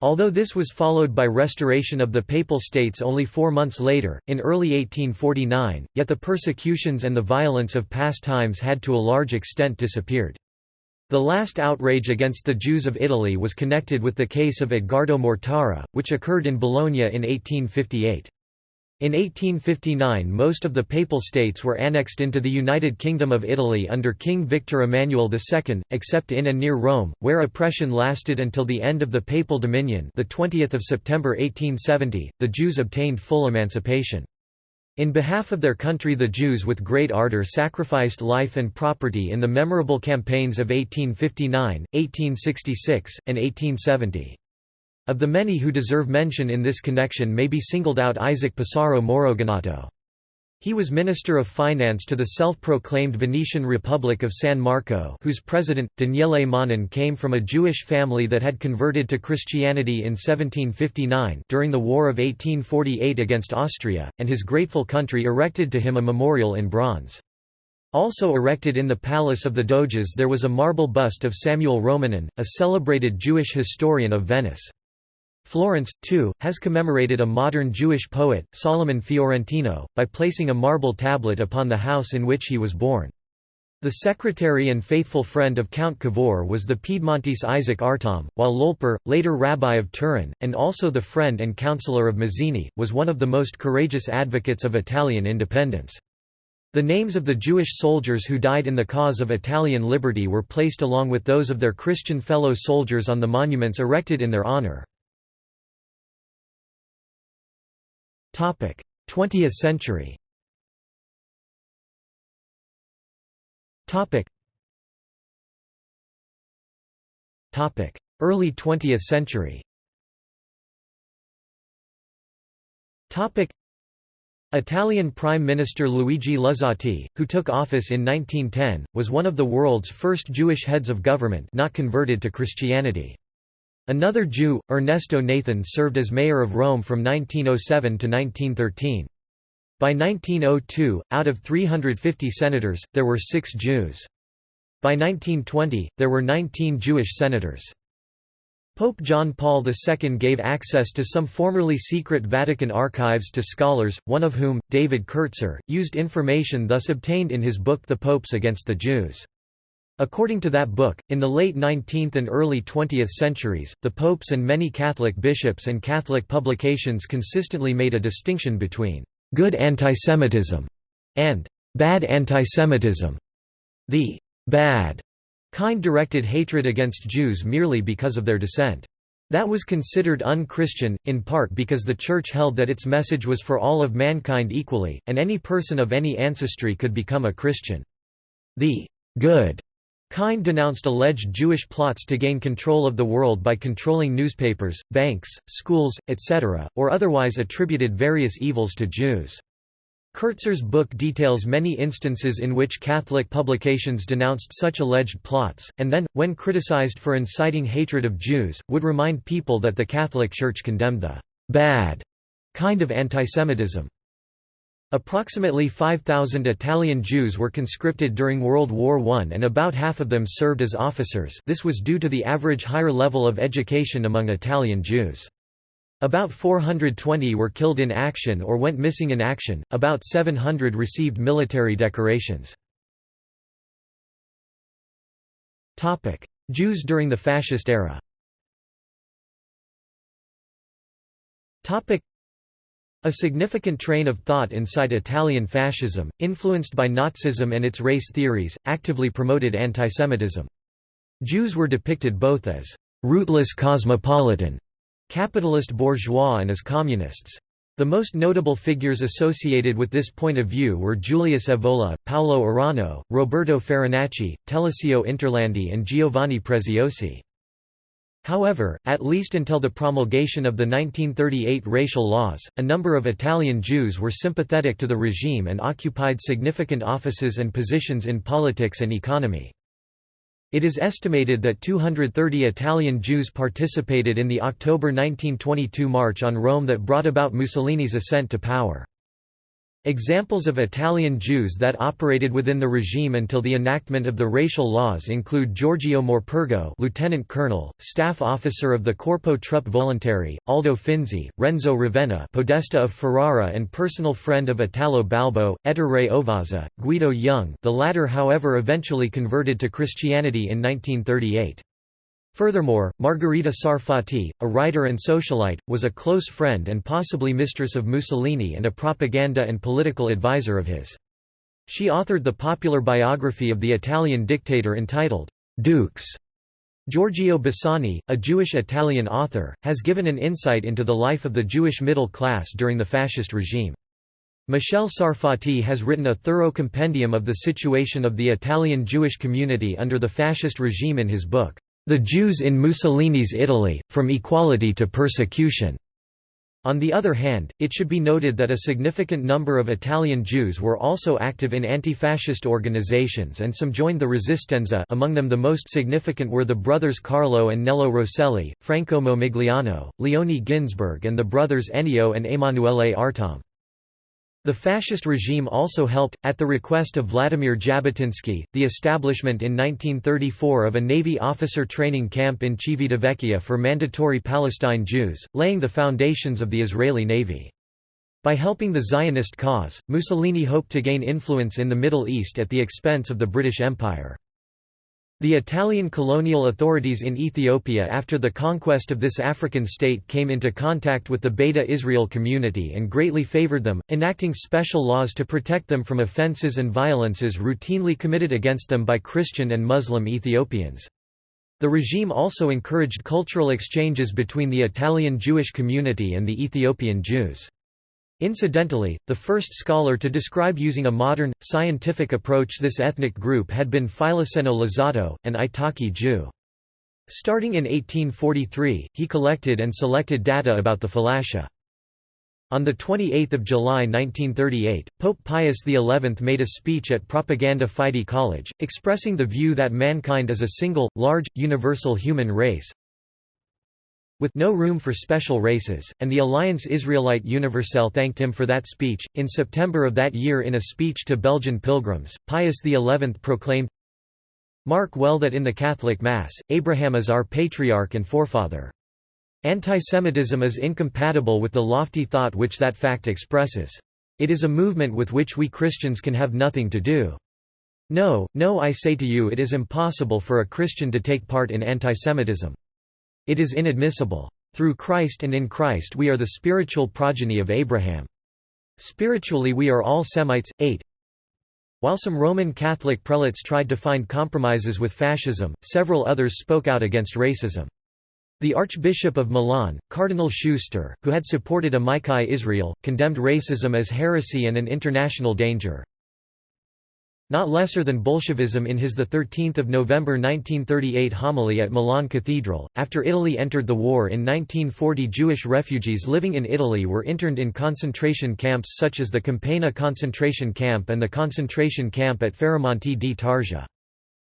Although this was followed by restoration of the Papal States only four months later, in early 1849, yet the persecutions and the violence of past times had to a large extent disappeared. The last outrage against the Jews of Italy was connected with the case of Edgardo Mortara, which occurred in Bologna in 1858. In 1859 most of the Papal States were annexed into the United Kingdom of Italy under King Victor Emmanuel II, except in and near Rome, where oppression lasted until the end of the Papal Dominion the 20th of September 1870, the Jews obtained full emancipation. In behalf of their country the Jews with great ardor sacrificed life and property in the memorable campaigns of 1859, 1866, and 1870. Of the many who deserve mention in this connection may be singled out Isaac Pesaro Maurogonato. He was Minister of Finance to the self-proclaimed Venetian Republic of San Marco whose president, Daniele Manin came from a Jewish family that had converted to Christianity in 1759 during the War of 1848 against Austria, and his grateful country erected to him a memorial in bronze. Also erected in the Palace of the Doges there was a marble bust of Samuel Romanin, a celebrated Jewish historian of Venice. Florence, too, has commemorated a modern Jewish poet, Solomon Fiorentino, by placing a marble tablet upon the house in which he was born. The secretary and faithful friend of Count Cavour was the Piedmontese Isaac Artom, while Lolper, later rabbi of Turin, and also the friend and counselor of Mazzini, was one of the most courageous advocates of Italian independence. The names of the Jewish soldiers who died in the cause of Italian liberty were placed along with those of their Christian fellow soldiers on the monuments erected in their honor. 20th century. Early 20th century. Italian Prime Minister Luigi Luzzati, who took office in 1910, was one of the world's first Jewish heads of government not converted to Christianity. Another Jew, Ernesto Nathan served as mayor of Rome from 1907 to 1913. By 1902, out of 350 senators, there were six Jews. By 1920, there were 19 Jewish senators. Pope John Paul II gave access to some formerly secret Vatican archives to scholars, one of whom, David Kertzer, used information thus obtained in his book The Popes Against the Jews. According to that book, in the late 19th and early 20th centuries, the popes and many Catholic bishops and Catholic publications consistently made a distinction between «good antisemitism» and «bad antisemitism». The «bad» kind directed hatred against Jews merely because of their descent. That was considered un-Christian, in part because the Church held that its message was for all of mankind equally, and any person of any ancestry could become a Christian. The «good» Kind denounced alleged Jewish plots to gain control of the world by controlling newspapers, banks, schools, etc., or otherwise attributed various evils to Jews. Kertzer's book details many instances in which Catholic publications denounced such alleged plots, and then, when criticized for inciting hatred of Jews, would remind people that the Catholic Church condemned the «bad» kind of antisemitism. Approximately 5,000 Italian Jews were conscripted during World War I and about half of them served as officers this was due to the average higher level of education among Italian Jews. About 420 were killed in action or went missing in action, about 700 received military decorations. Jews during the Fascist era a significant train of thought inside Italian fascism, influenced by Nazism and its race theories, actively promoted antisemitism. Jews were depicted both as «rootless cosmopolitan» capitalist bourgeois and as communists. The most notable figures associated with this point of view were Julius Evola, Paolo Orano, Roberto Farinacci, Telesio Interlandi and Giovanni Preziosi. However, at least until the promulgation of the 1938 racial laws, a number of Italian Jews were sympathetic to the regime and occupied significant offices and positions in politics and economy. It is estimated that 230 Italian Jews participated in the October 1922 march on Rome that brought about Mussolini's ascent to power. Examples of Italian Jews that operated within the regime until the enactment of the racial laws include Giorgio Morpurgo lieutenant colonel, staff officer of the Corpo Truppe Volontari, Aldo Finzi, Renzo Ravenna podesta of Ferrara and personal friend of Italo Balbo, Ettore Ovazza, Guido Jung the latter however eventually converted to Christianity in 1938. Furthermore, Margherita Sarfatti, a writer and socialite, was a close friend and possibly mistress of Mussolini and a propaganda and political advisor of his. She authored the popular biography of the Italian dictator entitled, Dux. Giorgio Bassani, a Jewish-Italian author, has given an insight into the life of the Jewish middle class during the fascist regime. Michel Sarfatti has written a thorough compendium of the situation of the Italian Jewish community under the fascist regime in his book, the Jews in Mussolini's Italy, From Equality to Persecution. On the other hand, it should be noted that a significant number of Italian Jews were also active in anti-fascist organizations and some joined the Resistenza among them the most significant were the brothers Carlo and Nello Rosselli, Franco Momigliano, Leone Ginzburg and the brothers Ennio and Emanuele Artom. The fascist regime also helped, at the request of Vladimir Jabotinsky, the establishment in 1934 of a Navy officer training camp in Civitavecchia for mandatory Palestine Jews, laying the foundations of the Israeli Navy. By helping the Zionist cause, Mussolini hoped to gain influence in the Middle East at the expense of the British Empire. The Italian colonial authorities in Ethiopia after the conquest of this African state came into contact with the Beta Israel community and greatly favored them, enacting special laws to protect them from offences and violences routinely committed against them by Christian and Muslim Ethiopians. The regime also encouraged cultural exchanges between the Italian Jewish community and the Ethiopian Jews. Incidentally, the first scholar to describe using a modern, scientific approach this ethnic group had been Filosseno Luzzatto, an Italki Jew. Starting in 1843, he collected and selected data about the Falasha. On 28 July 1938, Pope Pius XI made a speech at Propaganda Fide College, expressing the view that mankind is a single, large, universal human race, with no room for special races, and the Alliance Israelite Universelle thanked him for that speech. In September of that year, in a speech to Belgian pilgrims, Pius XI proclaimed Mark well that in the Catholic Mass, Abraham is our patriarch and forefather. Antisemitism is incompatible with the lofty thought which that fact expresses. It is a movement with which we Christians can have nothing to do. No, no I say to you it is impossible for a Christian to take part in antisemitism. It is inadmissible. Through Christ and in Christ we are the spiritual progeny of Abraham. Spiritually we are all Semites. 8. While some Roman Catholic prelates tried to find compromises with fascism, several others spoke out against racism. The Archbishop of Milan, Cardinal Schuster, who had supported Amici Israel, condemned racism as heresy and an international danger not lesser than Bolshevism in his 13 November 1938 homily at Milan Cathedral. After Italy entered the war in 1940 Jewish refugees living in Italy were interned in concentration camps such as the Campagna concentration camp and the concentration camp at Ferramonti di Tarsia.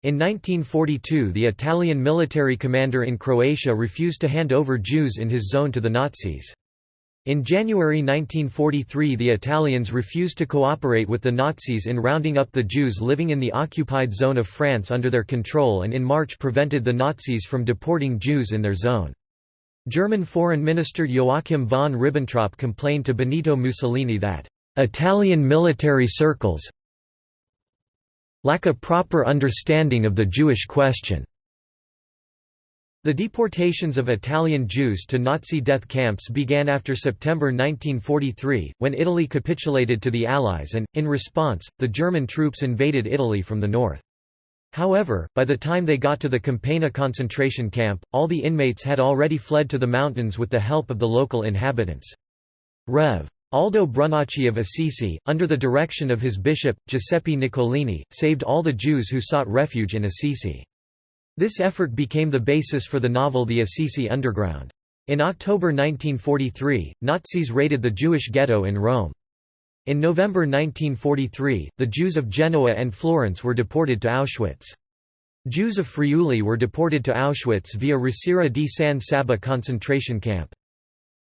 In 1942 the Italian military commander in Croatia refused to hand over Jews in his zone to the Nazis. In January 1943 the Italians refused to cooperate with the Nazis in rounding up the Jews living in the occupied zone of France under their control and in March prevented the Nazis from deporting Jews in their zone. German Foreign Minister Joachim von Ribbentrop complained to Benito Mussolini that, "...Italian military circles lack a proper understanding of the Jewish question." The deportations of Italian Jews to Nazi death camps began after September 1943, when Italy capitulated to the Allies and, in response, the German troops invaded Italy from the north. However, by the time they got to the Campagna concentration camp, all the inmates had already fled to the mountains with the help of the local inhabitants. Rev. Aldo Brunacci of Assisi, under the direction of his bishop, Giuseppe Nicolini, saved all the Jews who sought refuge in Assisi. This effort became the basis for the novel The Assisi Underground. In October 1943, Nazis raided the Jewish ghetto in Rome. In November 1943, the Jews of Genoa and Florence were deported to Auschwitz. Jews of Friuli were deported to Auschwitz via Risiera di San Sabba concentration camp.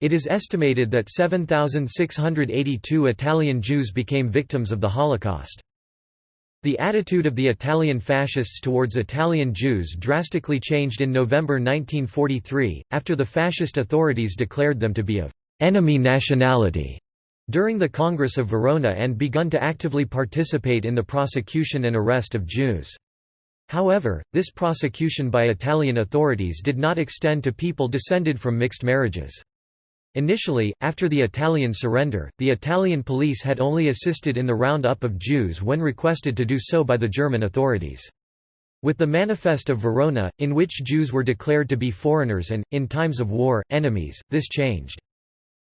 It is estimated that 7,682 Italian Jews became victims of the Holocaust. The attitude of the Italian fascists towards Italian Jews drastically changed in November 1943, after the fascist authorities declared them to be of «enemy nationality» during the Congress of Verona and begun to actively participate in the prosecution and arrest of Jews. However, this prosecution by Italian authorities did not extend to people descended from mixed marriages. Initially, after the Italian surrender, the Italian police had only assisted in the roundup of Jews when requested to do so by the German authorities. With the Manifest of Verona, in which Jews were declared to be foreigners and, in times of war, enemies, this changed.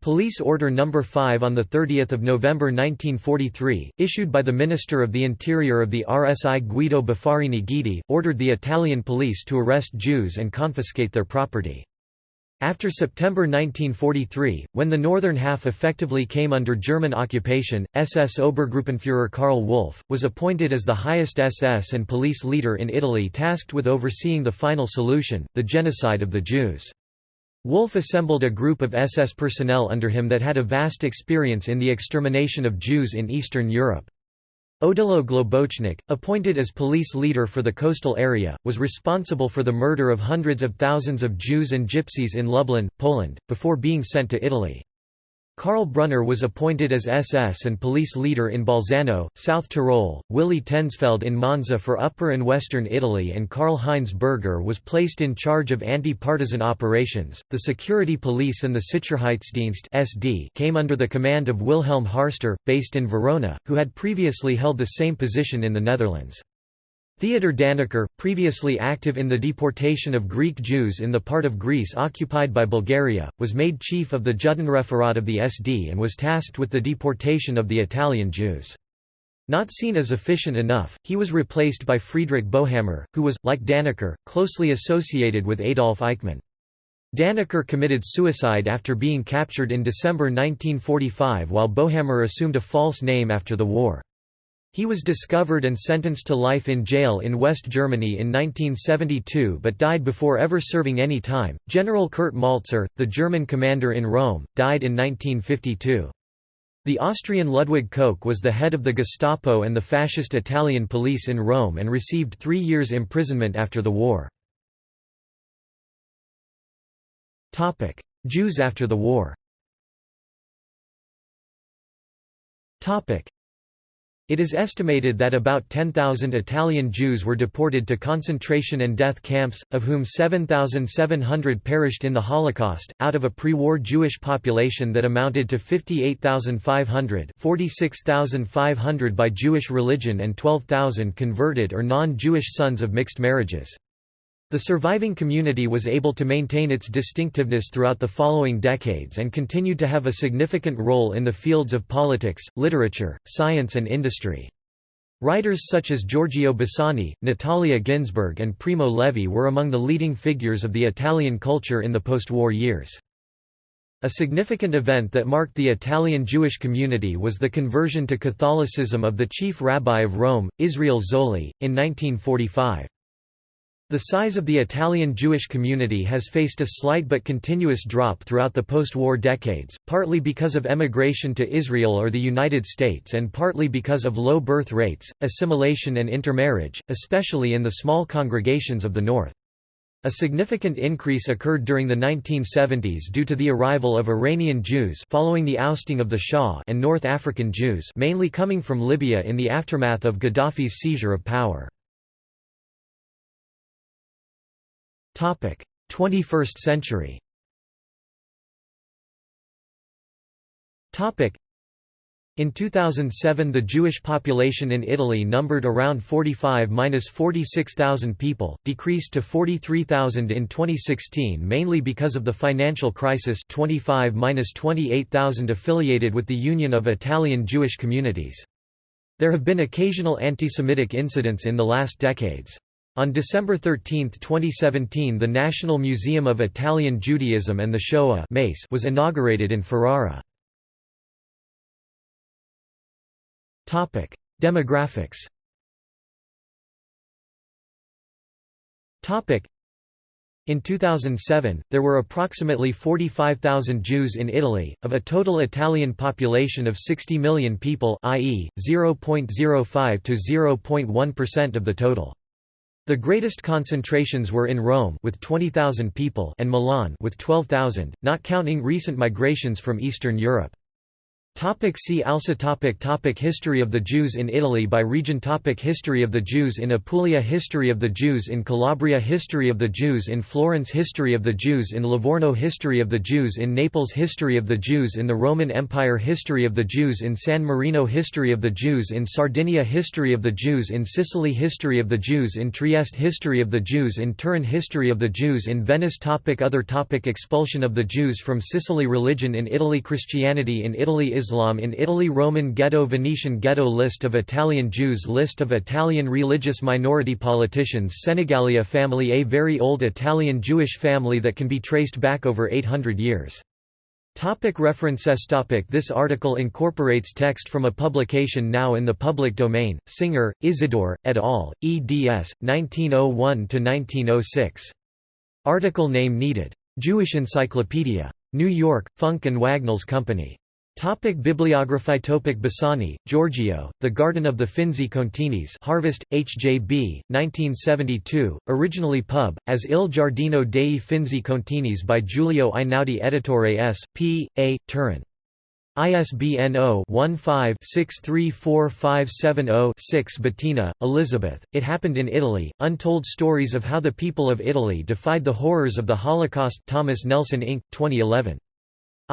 Police Order No. 5 on 30 November 1943, issued by the Minister of the Interior of the RSI Guido Buffarini Guidi, ordered the Italian police to arrest Jews and confiscate their property. After September 1943, when the northern half effectively came under German occupation, SS Obergruppenführer Karl Wolff, was appointed as the highest SS and police leader in Italy tasked with overseeing the final solution, the genocide of the Jews. Wolff assembled a group of SS personnel under him that had a vast experience in the extermination of Jews in Eastern Europe. Odilo Globocnik, appointed as police leader for the coastal area, was responsible for the murder of hundreds of thousands of Jews and Gypsies in Lublin, Poland, before being sent to Italy. Karl Brunner was appointed as SS and police leader in Bolzano, South Tyrol, Willy Tensfeld in Monza for Upper and Western Italy, and Karl-Heinz Berger was placed in charge of anti-partisan operations. The security police and the Sicherheitsdienst (SD) came under the command of Wilhelm Harster, based in Verona, who had previously held the same position in the Netherlands. Theodor Dannecker, previously active in the deportation of Greek Jews in the part of Greece occupied by Bulgaria, was made chief of the Judenreferat of the SD and was tasked with the deportation of the Italian Jews. Not seen as efficient enough, he was replaced by Friedrich Bosshammer, who was, like Dannecker, closely associated with Adolf Eichmann. Dannecker committed suicide after being captured in December 1945 while Bosshammer assumed a false name after the war. He was discovered and sentenced to life in jail in West Germany in 1972 but died before ever serving any time. General Kurt Mälzer, the German commander in Rome, died in 1952. The Austrian Ludwig Koch was the head of the Gestapo and the fascist Italian police in Rome and received three years imprisonment after the war. Jews after the war it is estimated that about 10,000 Italian Jews were deported to concentration and death camps, of whom 7,700 perished in the Holocaust, out of a pre-war Jewish population that amounted to 58,500 46,500 by Jewish religion and 12,000 converted or non-Jewish sons of mixed marriages. The surviving community was able to maintain its distinctiveness throughout the following decades and continued to have a significant role in the fields of politics, literature, science and industry. Writers such as Giorgio Bassani, Natalia Ginzburg and Primo Levi were among the leading figures of the Italian culture in the post-war years. A significant event that marked the Italian Jewish community was the conversion to Catholicism of the chief rabbi of Rome, Israel Zolli, in 1945. The size of the Italian Jewish community has faced a slight but continuous drop throughout the post-war decades, partly because of emigration to Israel or the United States and partly because of low birth rates, assimilation and intermarriage, especially in the small congregations of the North. A significant increase occurred during the 1970s due to the arrival of Iranian Jews following the ousting of the Shah and North African Jews mainly coming from Libya in the aftermath of Gaddafi's seizure of power. 21st century in 2007 the Jewish population in Italy numbered around 45–46,000 people, decreased to 43,000 in 2016 mainly because of the financial crisis 25–28,000 affiliated with the Union of Italian Jewish Communities. There have been occasional anti-Semitic incidents in the last decades. On December 13, 2017 the National Museum of Italian Judaism and the Shoah was inaugurated in Ferrara. Demographics. In 2007, there were approximately 45,000 Jews in Italy, of a total Italian population of 60 million people i.e., 0.05 to 0.1% of the total. The greatest concentrations were in Rome with 20,000 people and Milan with 12,000, not counting recent migrations from Eastern Europe. Topic see also topic topic History of the Jews in Italy by region topic History of the Jews in Apulia History of the Jews in Calabria History of the Jews in Florence History of the Jews in Livorno History of the Jews in Naples History of the Jews in the Roman Empire History of the Jews in San Marino History of the Jews in Sardinia History of the Jews in Sicily History of the Jews in Trieste History of the Jews in Turin History of the Jews in Venice topic Other topic Expulsion of the Jews from Sicily Religion in Italy Christianity in Italy Islam in Italy Roman Ghetto Venetian Ghetto List of Italian Jews List of Italian religious minority politicians Senegalia family A very old Italian Jewish family that can be traced back over 800 years. Topic references topic This article incorporates text from a publication now in the public domain, Singer, Isidore, et al., eds. 1901–1906. Article name needed. Jewish Encyclopedia. New York, Funk and Wagnalls Company. Topic Bibliography Topic Bassani, Giorgio, The Garden of the Finzi Continis Harvest, HJB, 1972, originally pub, as Il Giardino dei Finzi Continis by Giulio Einaudi Editore S. P. A. Turin. ISBN 0-15-634570-6 Bettina, Elizabeth, It Happened in Italy, Untold Stories of How the People of Italy Defied the Horrors of the Holocaust Thomas Nelson Inc., 2011.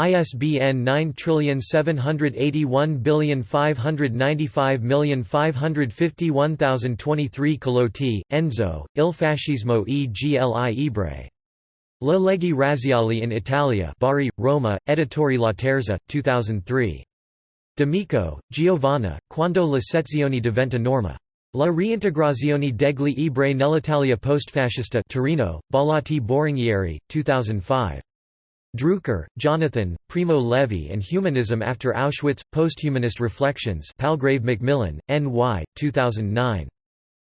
ISBN 9781595551023 Collotti, Enzo, Il fascismo e gli ebrei. Le leggi razziali in Italia Bari, Roma, Editori Laterza, 2003. D'Amico, Giovanna, Quando le sezioni diventa norma. La reintegrazione degli ebrei nell'Italia postfascista Torino, Bollati Boringhieri, 2005. Drucker, Jonathan, Primo Levi and Humanism After Auschwitz, Posthumanist Reflections Palgrave Macmillan, N.Y., 2009.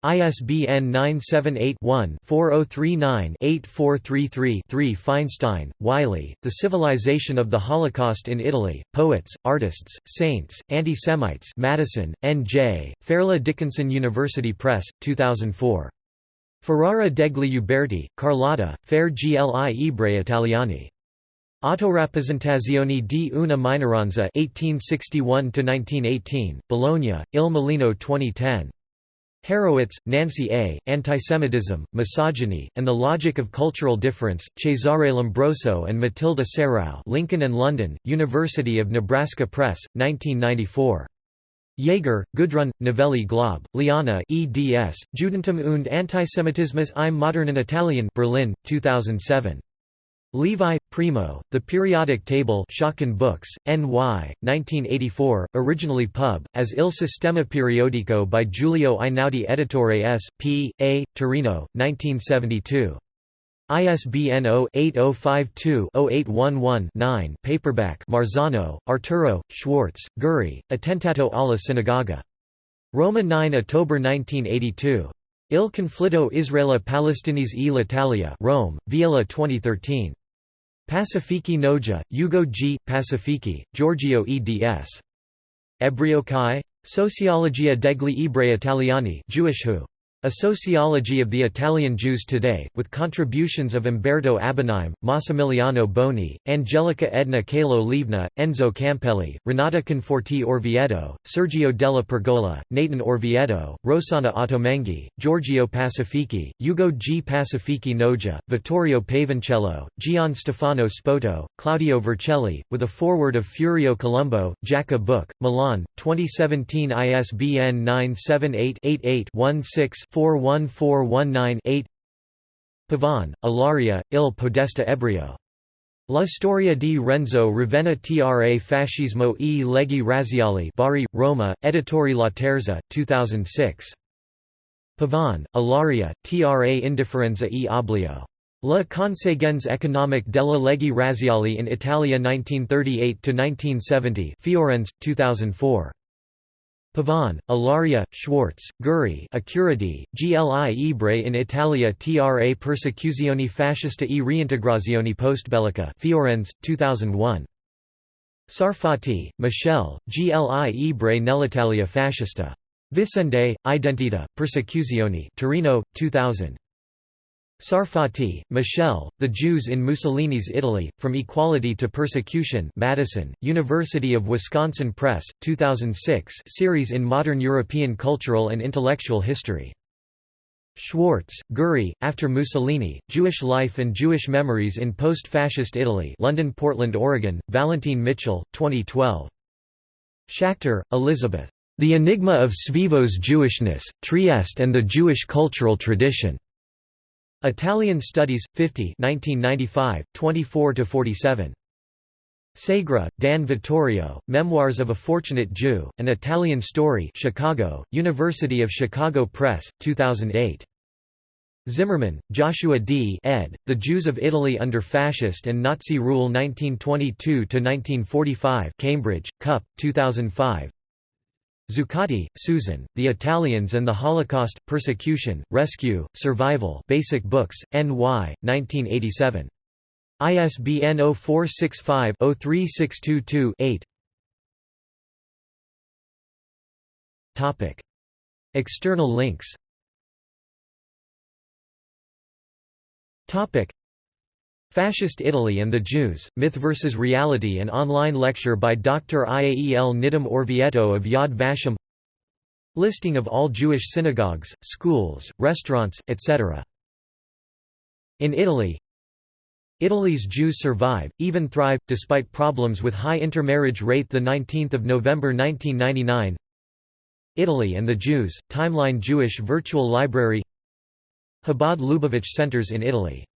ISBN 978-1-4039-8433-3 Feinstein, Wiley, The Civilization of the Holocaust in Italy, Poets, Artists, Saints, Anti-Semites Madison, N.J., Fairleigh Dickinson University Press, 2004. Ferrara degli Uberti, Carlotta, Fair gli Ebrei Italiani. Autorappresentazioni di una minoranza 1861–1918, Bologna, Il Mulino 2010. Harrowitz, Nancy A., Antisemitism, Misogyny, and the Logic of Cultural Difference, Cesare Lombroso and Matilda Serao Lincoln and London, University of Nebraska Press, 1994. Jaeger, Gudrun, Novelli Glob, Liana eds, Judentum und Antisemitismus im modernen Italien Berlin, 2007. Levi, Primo, The Periodic Table Schocken Books, N.Y., 1984, originally pub, as Il Sistema Periodico by Giulio Einaudi Editore S. P. A., Torino, 1972. ISBN 0-8052-0811-9 paperback Marzano, Arturo, Schwartz, Guri, Attentato alla Sinagoga. Roma 9 October 1982. Il conflitto Israele Palestinese e l'Italia Rome, Viella 2013. Pacifici Noja, Ugo G. Pacifici, Giorgio eds. Ebreo Chi? Sociologia degli ebrei italiani Jewish who? A Sociology of the Italian Jews Today, with contributions of Umberto Abbagnime, Massimiliano Boni, Angelica Edna Calo Livna, Enzo Campelli, Renata Conforti Orvieto, Sergio della Pergola, Nathan Orvieto, Rossana Ottolenghi, Giorgio Pacifici, Ugo G. Pacifici Noja, Vittorio Pavoncello, Gian Stefano Spoto, Claudio Vercelli, with a foreword of Furio Colombo, Jaca Book, Milan, 2017 ISBN 978 88 16 41419-8 Pavan, Ilaria, Il Podesta Ebrio. La storia di Renzo Ravenna tra fascismo e leggi razziali Bari, Roma, Editori Laterza, 2006. Pavan, Ilaria, tra indifferenza e oblio. La conseguenza economic della leggi razziali in Italia 1938–1970 Fiorenz, 2004. Pavan, Ilaria, Schwartz, Guri Accurati, Gli ebrei in Italia tra persecuzioni fascista e reintegrazioni postbellica Fiorenz, 2001. Sarfatti, Michel, Gli ebrei nell'Italia fascista. Vicende, Identità, Persecuzioni Torino, 2000. Sarfatti, Michel, The Jews in Mussolini's Italy, From Equality to Persecution Madison, University of Wisconsin Press, 2006 series in Modern European Cultural and Intellectual History. Schwartz, Guri, After Mussolini, Jewish Life and Jewish Memories in Post-Fascist Italy London Portland, Oregon, Vallentine Mitchell, 2012. Schachter, Elizabeth. The Enigma of Svevo's Jewishness, Trieste and the Jewish Cultural Tradition. Italian Studies, 50 1995, 24–47. Segre, Dan Vittorio, Memoirs of a Fortunate Jew, An Italian Story Chicago, University of Chicago Press, 2008. Zimmerman, Joshua D. ed., The Jews of Italy under Fascist and Nazi Rule 1922–1945 Cambridge, Cup, 2005 Zuccotti, Susan, The Italians and the Holocaust, Persecution, Rescue, Survival Basic Books, N.Y., 1987. ISBN 0465-03622-8 External links Fascist Italy and the Jews, Myth vs. Reality An online lecture by Dr. Iael Nidam Orvieto of Yad Vashem Listing of all Jewish synagogues, schools, restaurants, etc. In Italy Italy's Jews survive, even thrive, despite problems with high intermarriage rate 19 November 1999 Italy and the Jews, Timeline Jewish Virtual Library Chabad Lubavitch Centers in Italy